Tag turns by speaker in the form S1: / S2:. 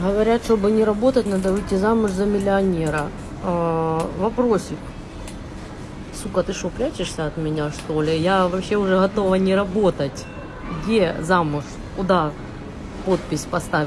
S1: Говорят, чтобы не работать, надо выйти замуж за миллионера. А, вопросик. Сука, ты что, прячешься от меня, что ли? Я вообще уже готова не работать. Где замуж? Куда подпись поставить?